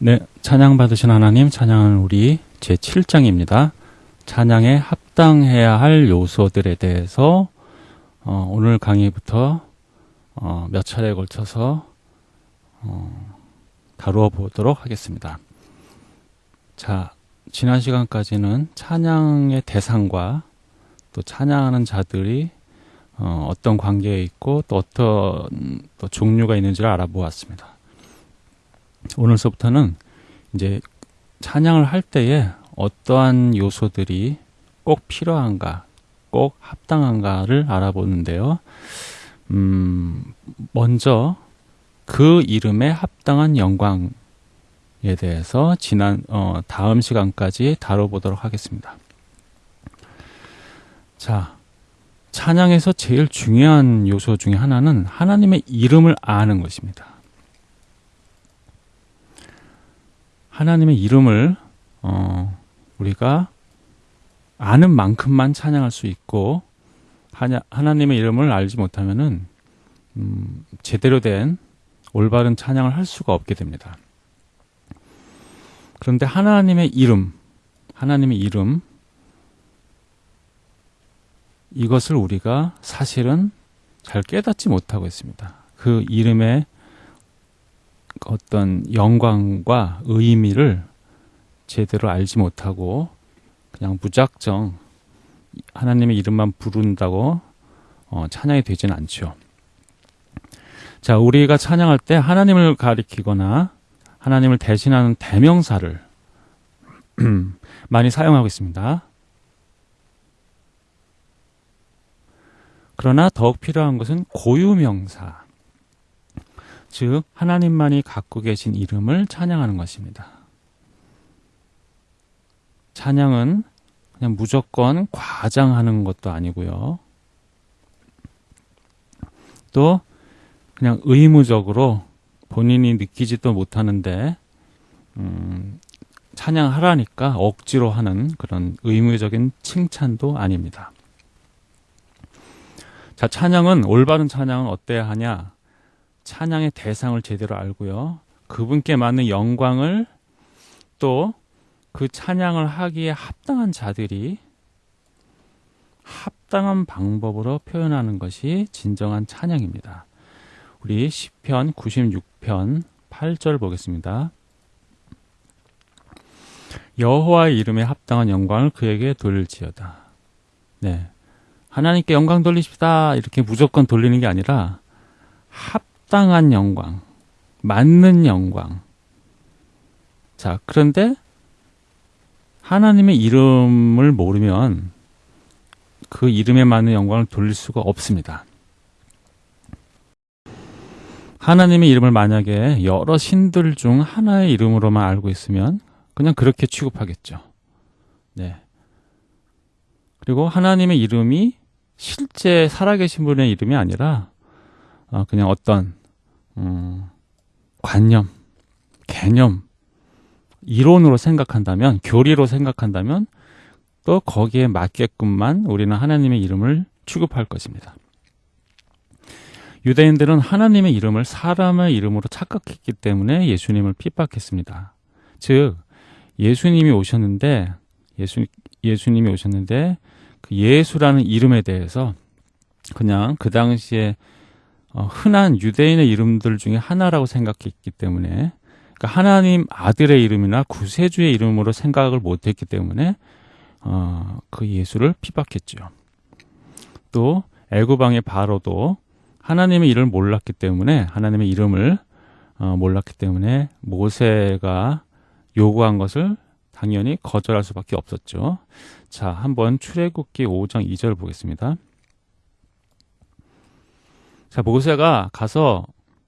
네, 찬양 받으신 하나님, 찬양은 우리 제 7장입니다. 찬양에 합당해야 할 요소들에 대해서 어, 오늘 강의부터 어, 몇 차례에 걸쳐서 어, 다루어 보도록 하겠습니다. 자, 지난 시간까지는 찬양의 대상과 또 찬양하는 자들이 어, 떤 관계에 있고 또 어떤 또 종류가 있는지를 알아보았습니다. 오늘서부터는 이제 찬양을 할 때에 어떠한 요소들이 꼭 필요한가, 꼭 합당한가를 알아보는데요. 음, 먼저 그 이름에 합당한 영광에 대해서 지난 어, 다음 시간까지 다뤄보도록 하겠습니다. 자, 찬양에서 제일 중요한 요소 중에 하나는 하나님의 이름을 아는 것입니다. 하나님의 이름을 어, 우리가 아는 만큼만 찬양할 수 있고 하나, 하나님의 이름을 알지 못하면은 음, 제대로 된 올바른 찬양을 할 수가 없게 됩니다. 그런데 하나님의 이름, 하나님의 이름 이것을 우리가 사실은 잘 깨닫지 못하고 있습니다. 그 이름의 어떤 영광과 의미를 제대로 알지 못하고 그냥 무작정 하나님의 이름만 부른다고 어, 찬양이 되지는 않죠. 자, 우리가 찬양할 때 하나님을 가리키거나 하나님을 대신하는 대명사를 많이 사용하고 있습니다. 그러나 더욱 필요한 것은 고유명사. 즉, 하나님만이 갖고 계신 이름을 찬양하는 것입니다. 찬양은 그냥 무조건 과장하는 것도 아니고요. 또, 그냥 의무적으로 본인이 느끼지도 못하는데, 음, 찬양하라니까 억지로 하는 그런 의무적인 칭찬도 아닙니다. 자, 찬양은 올바른 찬양은 어때야 하냐? 찬양의 대상을 제대로 알고요. 그분께 맞는 영광을 또 그 찬양을 하기에 합당한 자들이 합당한 방법으로 표현하는 것이 진정한 찬양입니다. 우리 시편 96편 8절 보겠습니다. 여호와의 이름에 합당한 영광을 그에게 돌릴지어다. 네. 하나님께 영광 돌리십시다. 이렇게 무조건 돌리는 게 아니라 합 당한 영광, 맞는 영광. 자, 그런데 하나님의 이름을 모르면 그 이름에 맞는 영광을 돌릴 수가 없습니다. 하나님의 이름을 만약에 여러 신들 중 하나의 이름으로만 알고 있으면 그냥 그렇게 취급하겠죠. 네. 그리고 하나님의 이름이 실제 살아계신 분의 이름이 아니라 어, 그냥 어떤 음, 관념, 개념, 이론으로 생각한다면, 교리로 생각한다면 또 거기에 맞게끔만 우리는 하나님의 이름을 취급할 것입니다. 유대인들은 하나님의 이름을 사람의 이름으로 착각했기 때문에 예수님을 핍박했습니다. 즉 예수님이 오셨는데 예수 예수님이 오셨는데 그 예수라는 이름에 대해서 그냥 그 당시에 어, 흔한 유대인의 이름들 중에 하나라고 생각했기 때문에 그러니까 하나님 아들의 이름이나 구세주의 이름으로 생각을 못했기 때문에 어, 그 예수를 피박했죠. 또 애굽왕의 바로도 하나님의 이름을 몰랐기 때문에 하나님의 이름을 어, 몰랐기 때문에 모세가 요구한 것을 당연히 거절할 수밖에 없었죠. 자, 한번 출애굽기 5장 2절 보겠습니다. 자, 모세가 가서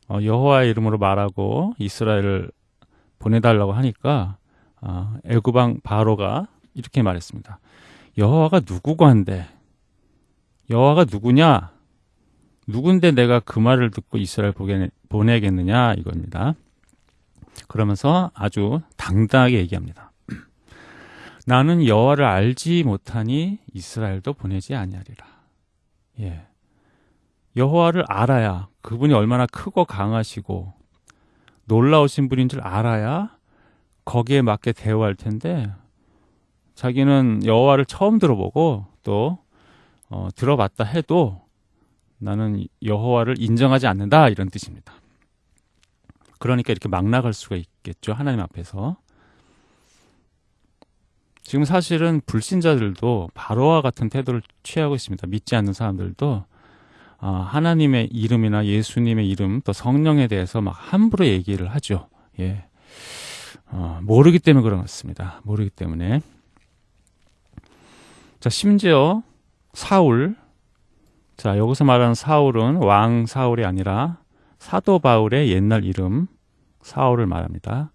어, 여호와의 이름으로 말하고 이스라엘을 보내달라고 하니까 어, 애굽왕 바로가 이렇게 말했습니다. 여호와가 누구고 한데 여호와가 누구냐? 누군데 내가 그 말을 듣고 이스라엘 보내겠느냐 이겁니다. 그러면서 아주 당당하게 얘기합니다. 나는 여호와를 알지 못하니 이스라엘도 보내지 아니하리라. 예. 여호와를 알아야 그분이 얼마나 크고 강하시고 놀라우신 분인 줄 알아야 거기에 맞게 대우할 텐데 자기는 여호와를 처음 들어보고 또 어, 들어봤다 해도 나는 여호와를 인정하지 않는다 이런 뜻입니다. 그러니까 이렇게 막 나갈 수가 있겠죠 하나님 앞에서. 지금 사실은 불신자들도 바로와 같은 태도를 취하고 있습니다. 믿지 않는 사람들도 아, 하나님의 이름이나 예수님의 이름 또 성령에 대해서 막 함부로 얘기를 하죠. 예. 어, 모르기 때문에 그런 것 같습니다. 모르기 때문에. 자, 심지어 사울. 자, 여기서 말하는 사울은 왕 사울이 아니라 사도 바울의 옛날 이름 사울을 말합니다.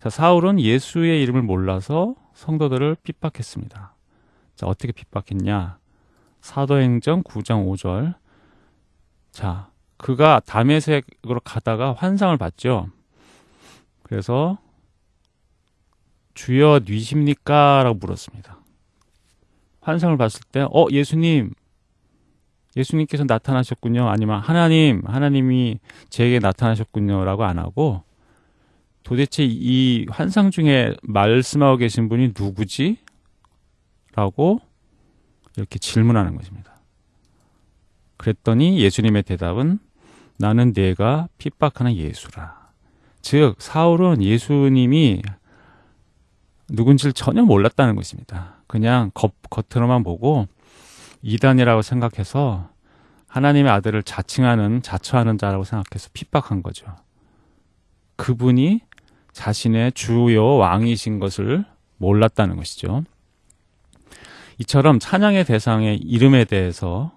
자, 사울은 예수의 이름을 몰라서 성도들을 핍박했습니다. 자, 어떻게 핍박했냐? 사도행전 9장 5절. 자, 그가 담에색으로 가다가 환상을 봤죠. 그래서 주여 뉘십니까? 라고 물었습니다. 환상을 봤을 때, 어, 예수님, 예수님께서 나타나셨군요. 아니면 하나님, 하나님이 제게 나타나셨군요. 라고 안 하고, 도대체 이 환상 중에 말씀하고 계신 분이 누구지? 라고 이렇게 질문하는 것입니다. 그랬더니 예수님의 대답은 나는 내가 핍박하는 예수라. 즉, 사울은 예수님이 누군지를 전혀 몰랐다는 것입니다. 그냥 겉, 겉으로만 보고 이단이라고 생각해서 하나님의 아들을 자칭하는, 자처하는 자라고 생각해서 핍박한 거죠. 그분이 자신의 주요 왕이신 것을 몰랐다는 것이죠. 이처럼 찬양의 대상의 이름에 대해서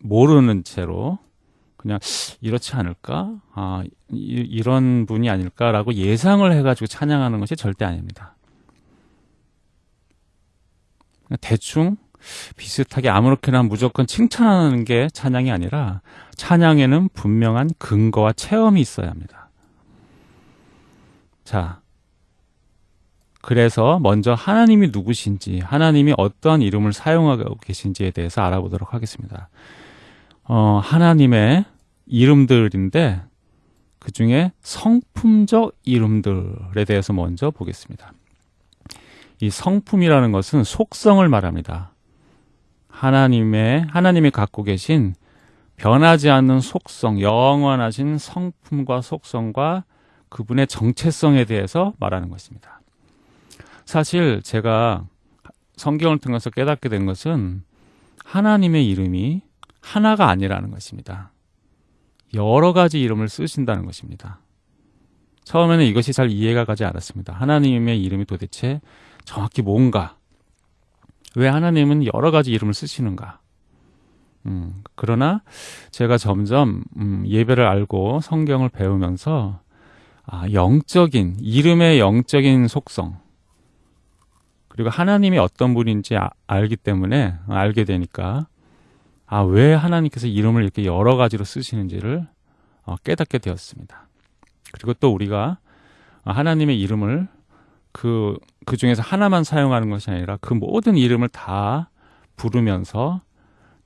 모르는 채로 그냥 이렇지 않을까? 아, 이, 런 분이 아닐까라고 예상을 해가지고 찬양하는 것이 절대 아닙니다. 대충 비슷하게 아무렇게나 무조건 칭찬하는 게 찬양이 아니라 찬양에는 분명한 근거와 체험이 있어야 합니다. 자, 그래서 먼저 하나님이 누구신지, 하나님이 어떠한 이름을 사용하고 계신지에 대해서 알아보도록 하겠습니다. 어, 하나님의 이름들인데 그 중에 성품적 이름들에 대해서 먼저 보겠습니다. 이 성품이라는 것은 속성을 말합니다. 하나님의 하나님이 갖고 계신 변하지 않는 속성, 영원하신 성품과 속성과 그분의 정체성에 대해서 말하는 것입니다. 사실 제가 성경을 통해서 깨닫게 된 것은 하나님의 이름이 하나가 아니라는 것입니다. 여러 가지 이름을 쓰신다는 것입니다. 처음에는 이것이 잘 이해가 가지 않았습니다. 하나님의 이름이 도대체 정확히 뭔가? 왜 하나님은 여러 가지 이름을 쓰시는가? 음, 그러나 제가 점점 음, 예배를 알고 성경을 배우면서 아, 영적인 이름의 영적인 속성 그리고 하나님이 어떤 분인지 아, 알기 때문에 알게 되니까 아, 왜 하나님께서 이름을 이렇게 여러 가지로 쓰시는지를 어, 깨닫게 되었습니다. 그리고 또 우리가 하나님의 이름을 그, 그 중에서 하나만 사용하는 것이 아니라 그 모든 이름을 다 부르면서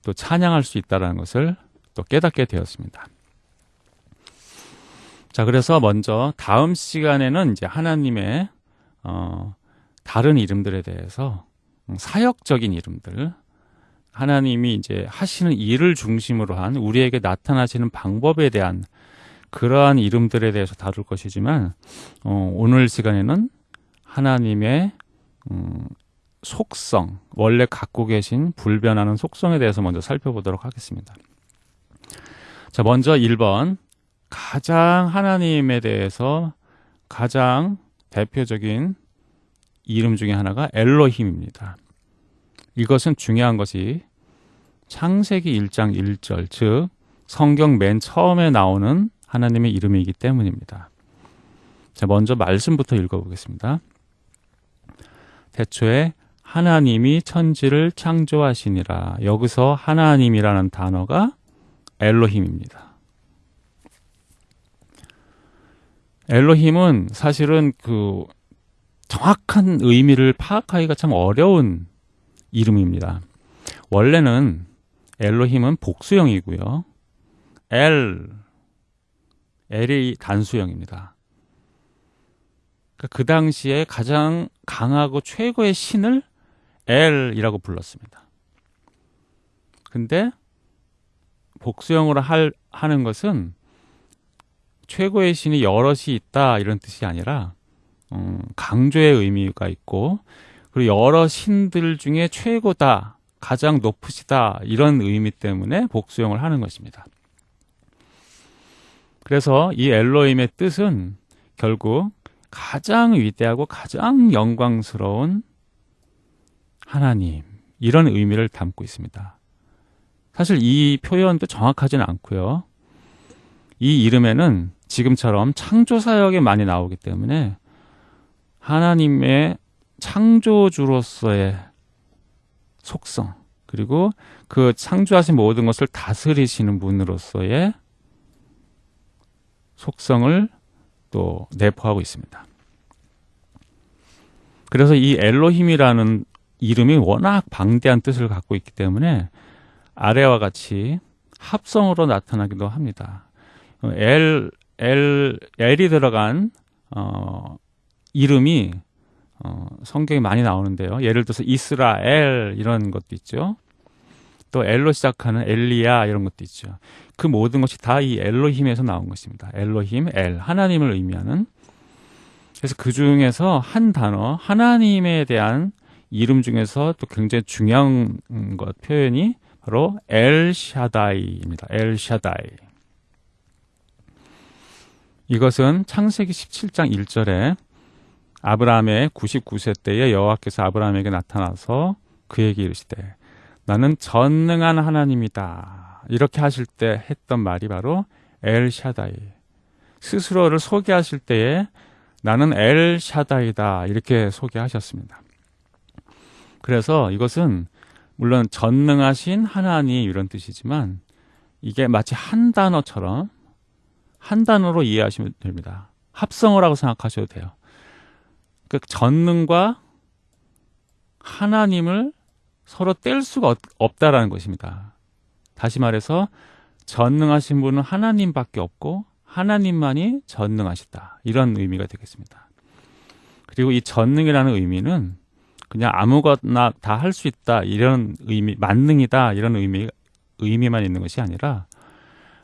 또 찬양할 수 있다는 것을 또 깨닫게 되었습니다. 자, 그래서 먼저 다음 시간에는 이제 하나님의, 어, 다른 이름들에 대해서 사역적인 이름들, 하나님이 이제 하시는 일을 중심으로 한 우리에게 나타나시는 방법에 대한 그러한 이름들에 대해서 다룰 것이지만, 어, 오늘 시간에는 하나님의 음, 속성, 원래 갖고 계신 불변하는 속성에 대해서 먼저 살펴보도록 하겠습니다. 자, 먼저 1번. 가장 하나님에 대해서 가장 대표적인 이름 중에 하나가 엘로힘입니다. 이것은 중요한 것이 창세기 1장 1절, 즉 성경 맨 처음에 나오는 하나님의 이름이기 때문입니다. 자, 먼저 말씀부터 읽어보겠습니다. 대초에 하나님이 천지를 창조하시니라. 여기서 하나님이라는 단어가 엘로힘입니다. 엘로힘은 사실은 그 정확한 의미를 파악하기가 참 어려운 이름입니다. 원래는 엘로힘은 복수형이고요. 엘, 엘이 단수형입니다. 그, 그 당시에 가장 강하고 최고의 신을 엘이라고 불렀습니다. 근데 복수형으로 할, 하는 것은 최고의 신이 여럿이 있다 이런 뜻이 아니라 음, 강조의 의미가 있고 그리고 여러 신들 중에 최고다 가장 높으시다 이런 의미 때문에 복수형을 하는 것입니다. 그래서 이 엘로임의 뜻은 결국 가장 위대하고 가장 영광스러운 하나님 이런 의미를 담고 있습니다. 사실 이 표현도 정확하지는 않고요. 이 이름에는 지금처럼 창조사역에 많이 나오기 때문에 하나님의 창조주로서의 속성 그리고 그 창조하신 모든 것을 다스리시는 분으로서의 속성을 또 내포하고 있습니다. 그래서 이 엘로힘이라는 이름이 워낙 방대한 뜻을 갖고 있기 때문에 아래와 같이 합성으로 나타나기도 합니다. 엘, 엘, 엘이 들어간 어, 이름이 어, 성경에 많이 나오는데요. 예를 들어서 이스라엘 이런 것도 있죠. 또 엘로 시작하는 엘리야 이런 것도 있죠. 그 모든 것이 다 이 엘로힘에서 나온 것입니다. 엘로힘, 엘 하나님을 의미하는 그래서 그 중에서 한 단어 하나님에 대한 이름 중에서 또 굉장히 중요한 것 표현이 바로 엘샤다이입니다. 엘샤다이. 이것은 창세기 17장 1절에 아브라함의 99세 때에 여호와께서 아브라함에게 나타나서 그에게 이르시되 나는 전능한 하나님이다. 이렇게 하실 때 했던 말이 바로 엘샤다이. 스스로를 소개하실 때에 나는 엘샤다이다. 이렇게 소개하셨습니다. 그래서 이것은 물론 전능하신 하나님 이런 뜻이지만 이게 마치 한 단어처럼 한 단어로 이해하시면 됩니다. 합성어 라고 생각하셔도 돼요. 그 전능과 하나님을 서로 뗄 수가 없다라는 것입니다. 다시 말해서 전능하신 분은 하나님밖에 없고 하나님만이 전능하시다. 이런 의미가 되겠습니다. 그리고 이 전능이라는 의미는 그냥 아무거나 다 할 수 있다 이런 의미 만능이다 이런 의미 의미만 있는 것이 아니라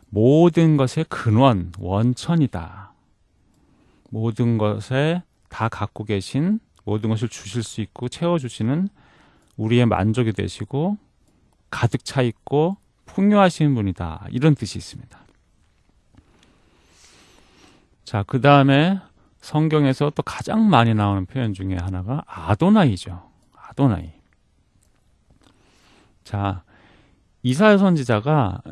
모든 것의 근원 원천이다. 모든 것에 다 갖고 계신 모든 것을 주실 수 있고 채워 주시는 우리의 만족이 되시고 가득 차 있고 풍요하신 분이다. 이런 뜻이 있습니다. 자, 그 다음에 성경에서 또 가장 많이 나오는 표현 중에 하나가 아도나이죠. 아도나이. 자, 이사야 선지자가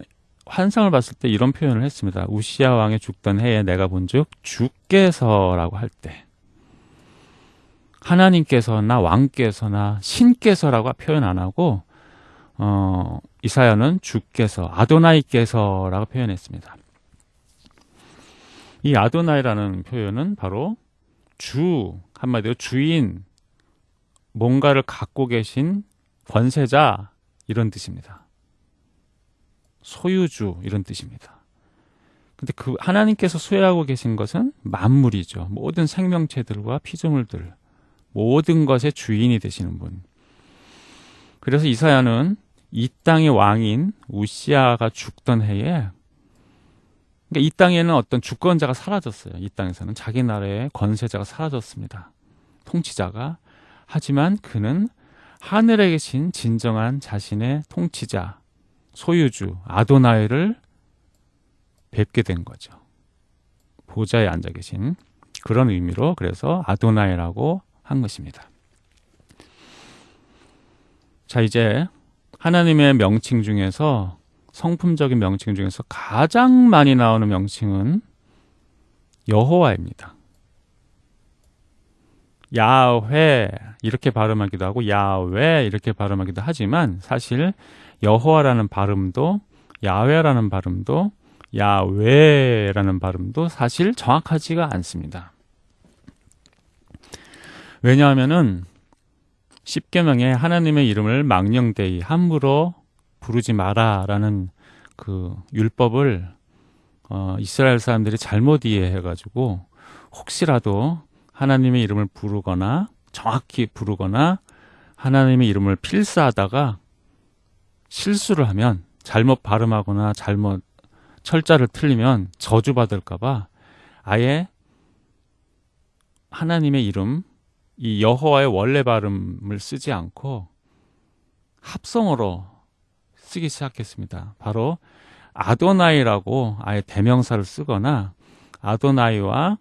환상을 봤을 때 이런 표현을 했습니다. 우시아 왕의 죽던 해에 내가 본즉 주께서라고 할때 하나님께서나 왕께서나 신께서라고 표현 안 하고 어, 이사야는 주께서 아도나이께서라고 표현했습니다. 이 아도나이라는 표현은 바로 주 한마디로 주인 뭔가를 갖고 계신 권세자 이런 뜻입니다. 소유주 이런 뜻입니다. 근데 그 하나님께서 소유하고 계신 것은 만물이죠. 모든 생명체들과 피조물들 모든 것의 주인이 되시는 분. 그래서 이사야는 이 땅의 왕인 우시아가 죽던 해에 그러니까 이 땅에는 어떤 주권자가 사라졌어요. 이 땅에서는 자기 나라의 권세자가 사라졌습니다. 통치자가 하지만 그는 하늘에 계신 진정한 자신의 통치자, 소유주 아도나이를 뵙게 된 거죠. 보좌에 앉아 계신 그런 의미로 그래서 아도나이라고 한 것입니다. 자, 이제 하나님의 명칭 중에서 성품적인 명칭 중에서 가장 많이 나오는 명칭은 여호와입니다. 야훼 이렇게 발음하기도 하고 야외 이렇게 발음하기도 하지만 사실 여호와라는 발음도 야훼라는 발음도 야외라는 발음도 사실 정확하지가 않습니다. 왜냐하면은 십계명에 하나님의 이름을 망령되이 함부로 부르지 마라라는 그 율법을 어, 이스라엘 사람들이 잘못 이해해 가지고 혹시라도 하나님의 이름을 부르거나 정확히 부르거나 하나님의 이름을 필사하다가 실수를 하면 잘못 발음하거나 잘못 철자를 틀리면 저주받을까봐 아예 하나님의 이름, 이 여호와의 원래 발음을 쓰지 않고 합성어로 쓰기 시작했습니다. 바로 아도나이라고 아예 대명사를 쓰거나 아도나이와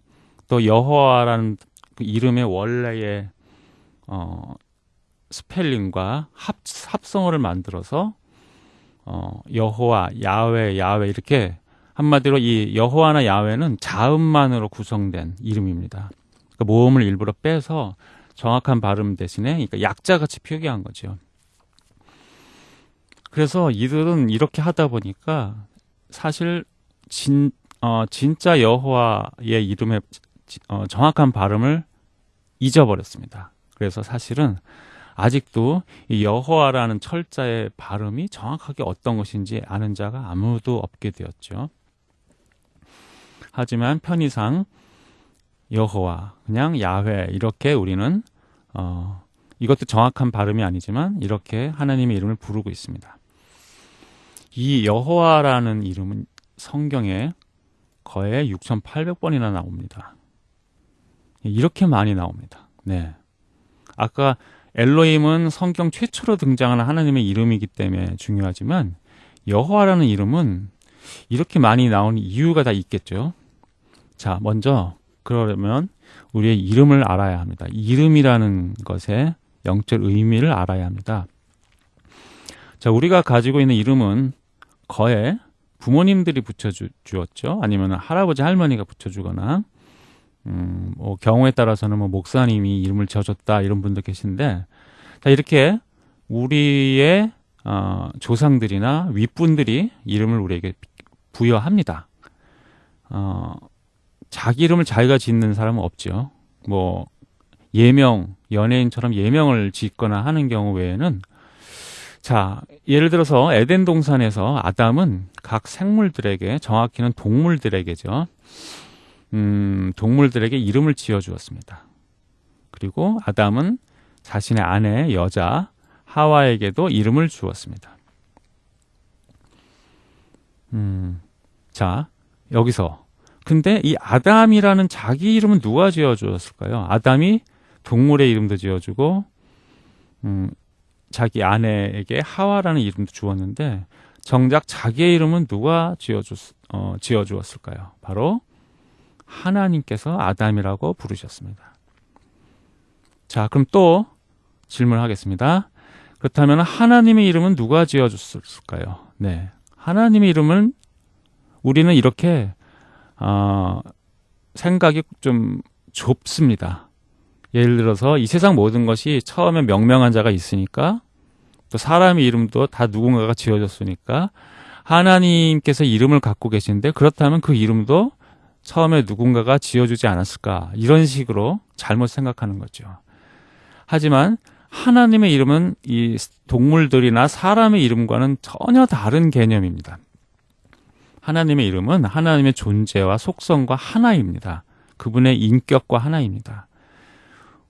또 여호와라는 그 이름의 원래의 어, 스펠링과 합, 합성어를 만들어서 어, 여호와, 야외, 야외 이렇게 한마디로 이 여호와나 야외는 자음만으로 구성된 이름입니다. 그러니까 모음을 일부러 빼서 정확한 발음 대신에 그러니까 약자같이 표기한 거죠. 그래서 이들은 이렇게 하다 보니까 사실 진, 어, 진짜 여호와의 이름의 어, 정확한 발음을 잊어버렸습니다. 그래서 사실은 아직도 이 여호와라는 철자의 발음이 정확하게 어떤 것인지 아는 자가 아무도 없게 되었죠. 하지만 편의상 여호와, 그냥 야훼 이렇게 우리는 어, 이것도 정확한 발음이 아니지만 이렇게 하나님의 이름을 부르고 있습니다. 이 여호와라는 이름은 성경에 거의 6,800번이나 나옵니다. 이렇게 많이 나옵니다. 네. 아까 엘로힘은 성경 최초로 등장하는 하나님의 이름이기 때문에 중요하지만 여호와라는 이름은 이렇게 많이 나오는 이유가 다 있겠죠. 자, 먼저 그러려면 우리의 이름을 알아야 합니다. 이름이라는 것의 영적 의미를 알아야 합니다. 자, 우리가 가지고 있는 이름은 거의 부모님들이 붙여주었죠. 아니면 할아버지, 할머니가 붙여주거나, 음, 뭐 경우에 따라서는 뭐 목사님이 이름을 지어줬다 이런 분도 계신데, 자, 이렇게 우리의 어, 조상들이나 윗분들이 이름을 우리에게 부여합니다. 어, 자기 이름을 자기가 짓는 사람은 없죠. 뭐 예명, 연예인처럼 예명을 짓거나 하는 경우 외에는 자, 예를 들어서 에덴 동산에서 아담은 각 생물들에게 정확히는 동물들에게죠. 음, 동물들에게 이름을 지어 주었습니다. 그리고 아담은 자신의 아내 여자 하와에게도 이름을 주었습니다. 음, 자, 여기서 근데 이 아담이라는 자기 이름은 누가 지어주었을까요? 아담이 동물의 이름도 지어주고, 음, 자기 아내에게 하와라는 이름도 주었는데, 정작 자기의 이름은 누가 지어주, 어, 지어주었을까요? 바로 하나님께서 아담이라고 부르셨습니다. 자, 그럼 또 질문하겠습니다. 그렇다면 하나님의 이름은 누가 지어줬을까요? 네. 하나님의 이름은 우리는 이렇게 어, 생각이 좀 좁습니다. 예를 들어서 이 세상 모든 것이 처음에 명명한 자가 있으니까 또 사람의 이름도 다 누군가가 지어졌으니까 하나님께서 이름을 갖고 계신데 그렇다면 그 이름도 처음에 누군가가 지어주지 않았을까 이런 식으로 잘못 생각하는 거죠. 하지만 하나님의 이름은 이 동물들이나 사람의 이름과는 전혀 다른 개념입니다. 하나님의 이름은 하나님의 존재와 속성과 하나입니다. 그분의 인격과 하나입니다.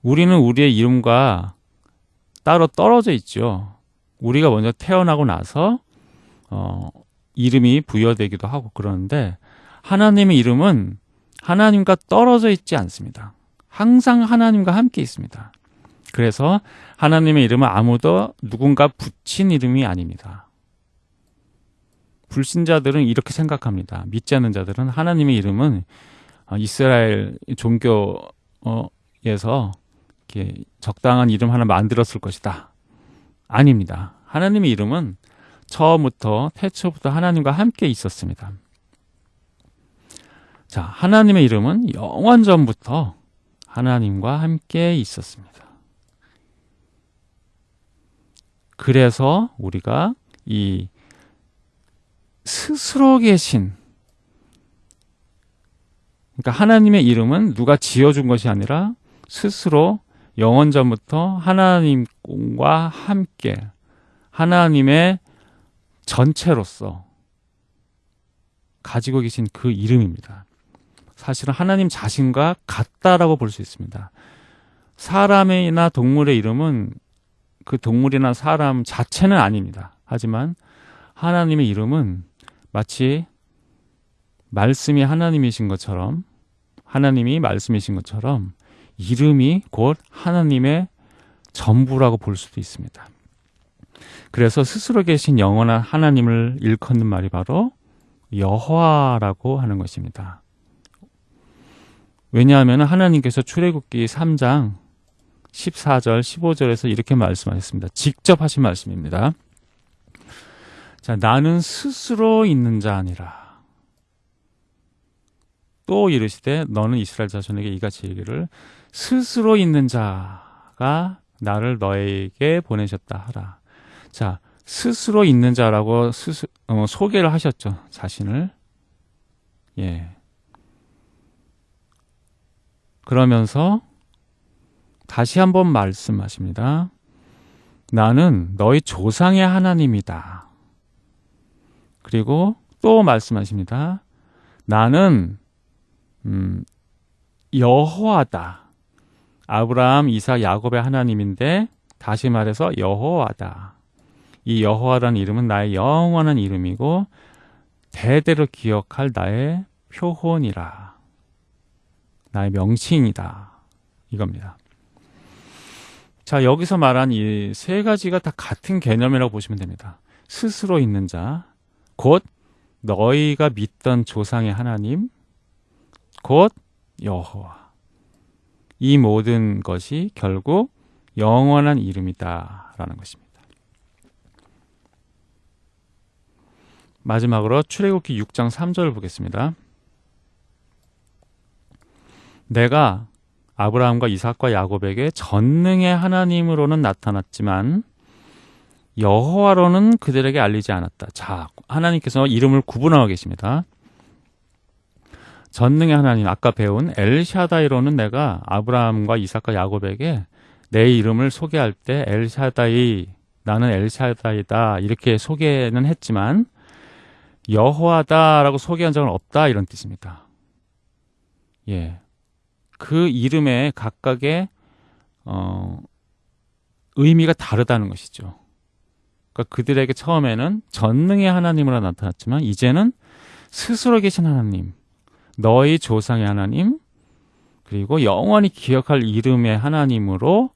우리는 우리의 이름과 따로 떨어져 있죠. 우리가 먼저 태어나고 나서 어, 이름이 부여되기도 하고 그러는데 하나님의 이름은 하나님과 떨어져 있지 않습니다. 항상 하나님과 함께 있습니다. 그래서 하나님의 이름은 아무도 누군가 붙인 이름이 아닙니다. 불신자들은 이렇게 생각합니다. 믿지 않는 자들은 하나님의 이름은 어, 이스라엘 종교에서 이렇게 적당한 이름 하나 만들었을 것이다. 아닙니다. 하나님의 이름은 처음부터 태초부터 하나님과 함께 있었습니다. 자, 하나님의 이름은 영원 전부터 하나님과 함께 있었습니다. 그래서 우리가 이 스스로 계신 그러니까 하나님의 이름은 누가 지어준 것이 아니라 스스로 영원 전부터 하나님과 함께 하나님의 전체로서 가지고 계신 그 이름입니다. 사실은 하나님 자신과 같다라고 볼 수 있습니다. 사람이나 동물의 이름은 그 동물이나 사람 자체는 아닙니다. 하지만 하나님의 이름은 마치 말씀이 하나님이신 것처럼 하나님이 말씀이신 것처럼 이름이 곧 하나님의 전부라고 볼 수도 있습니다. 그래서 스스로 계신 영원한 하나님을 일컫는 말이 바로 여호와라고 하는 것입니다. 왜냐하면 하나님께서 출애굽기 3장 14절, 15절에서 이렇게 말씀하셨습니다. 직접 하신 말씀입니다. 자, 나는 스스로 있는 자 아니라. 또 이르시되 너는 이스라엘 자손에게 이같이 얘기를 스스로 있는 자가 나를 너에게 보내셨다 하라. 자, 스스로 있는 자라고 스스, 어, 소개를 하셨죠. 자신을. 예. 그러면서 다시 한번 말씀하십니다. 나는 너희 조상의 하나님이다. 그리고 또 말씀하십니다. 나는 음, 여호와다. 아브라함, 이삭, 야곱의 하나님인데 다시 말해서 여호와다. 이 여호와라는 이름은 나의 영원한 이름이고 대대로 기억할 나의 표혼이라. 나의 명칭이다. 이겁니다. 자, 여기서 말한 이 세 가지가 다 같은 개념이라고 보시면 됩니다. 스스로 있는 자, 곧 너희가 믿던 조상의 하나님, 곧 여호와. 이 모든 것이 결국 영원한 이름이다 라는 것입니다. 마지막으로 출애굽기 6장 3절을 보겠습니다. 내가 아브라함과 이삭과 야곱에게 전능의 하나님으로는 나타났지만 여호와로는 그들에게 알리지 않았다. 자, 하나님께서 이름을 구분하고 계십니다. 전능의 하나님 아까 배운 엘샤다이로는 내가 아브라함과 이삭과 야곱에게 내 이름을 소개할 때 엘샤다이 나는 엘샤다이다 이렇게 소개는 했지만 여호와다라고 소개한 적은 없다 이런 뜻입니다. 예. 그 이름에 각각의 어, 의미가 다르다는 것이죠. 그러니까 그들에게 처음에는 전능의 하나님으로 나타났지만 이제는 스스로 계신 하나님, 너희 조상의 하나님, 그리고 영원히 기억할 이름의 하나님으로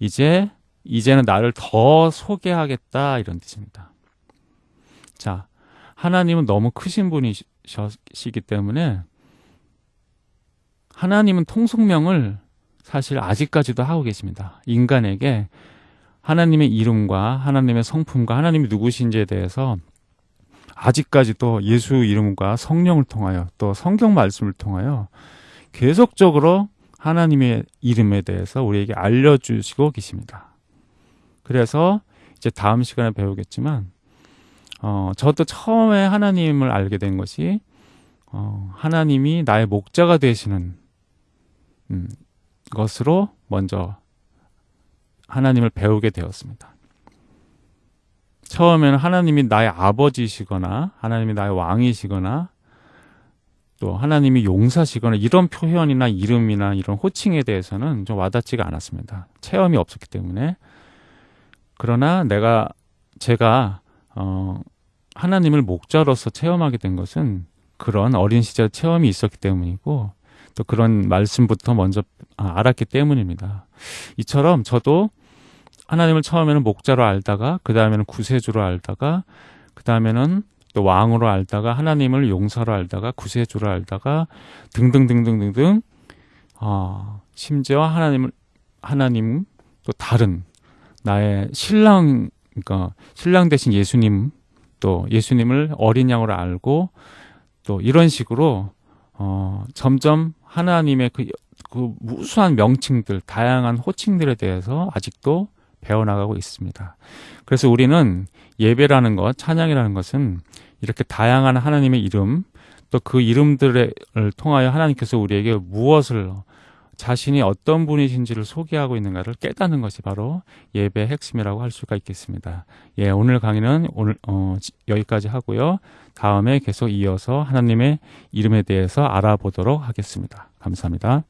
이제 이제는 나를 더 소개하겠다 이런 뜻입니다. 자, 하나님은 너무 크신 분이시기 때문에 하나님은 통속명을 사실 아직까지도 하고 계십니다. 인간에게 하나님의 이름과 하나님의 성품과 하나님이 누구신지에 대해서 아직까지도 예수 이름과 성령을 통하여 또 성경 말씀을 통하여 계속적으로 하나님의 이름에 대해서 우리에게 알려주시고 계십니다. 그래서 이제 다음 시간에 배우겠지만, 어, 저도 처음에 하나님을 알게 된 것이, 어, 하나님이 나의 목자가 되시는 음, 것으로 먼저 하나님을 배우게 되었습니다. 처음에는 하나님이 나의 아버지시거나 하나님이 나의 왕이시거나 또 하나님이 용사시거나 이런 표현이나 이름이나 이런 호칭에 대해서는 좀 와닿지가 않았습니다. 체험이 없었기 때문에 그러나 내가 제가 어 하나님을 목자로서 체험하게 된 것은 그런 어린 시절 체험이 있었기 때문이고 또 그런 말씀부터 먼저 아, 알았기 때문입니다. 이처럼 저도 하나님을 처음에는 목자로 알다가 그 다음에는 구세주로 알다가 그 다음에는 또 왕으로 알다가 하나님을 용사로 알다가 구세주로 알다가 등등등등등등 어, 심지어 하나님을 하나님 또 다른 나의 신랑 그러니까 신랑 대신 예수님 또 예수님을 어린 양으로 알고 또 이런 식으로 어, 점점 하나님의 그, 그 무수한 명칭들, 다양한 호칭들에 대해서 아직도 배워나가고 있습니다. 그래서 우리는 예배라는 것, 찬양이라는 것은 이렇게 다양한 하나님의 이름, 또 그 이름들을 통하여 하나님께서 우리에게 무엇을 자신이 어떤 분이신지를 소개하고 있는가를 깨닫는 것이 바로 예배의 핵심이라고 할 수가 있겠습니다. 예, 오늘 강의는 오늘 어, 여기까지 하고요. 다음에 계속 이어서 하나님의 이름에 대해서 알아보도록 하겠습니다. 감사합니다.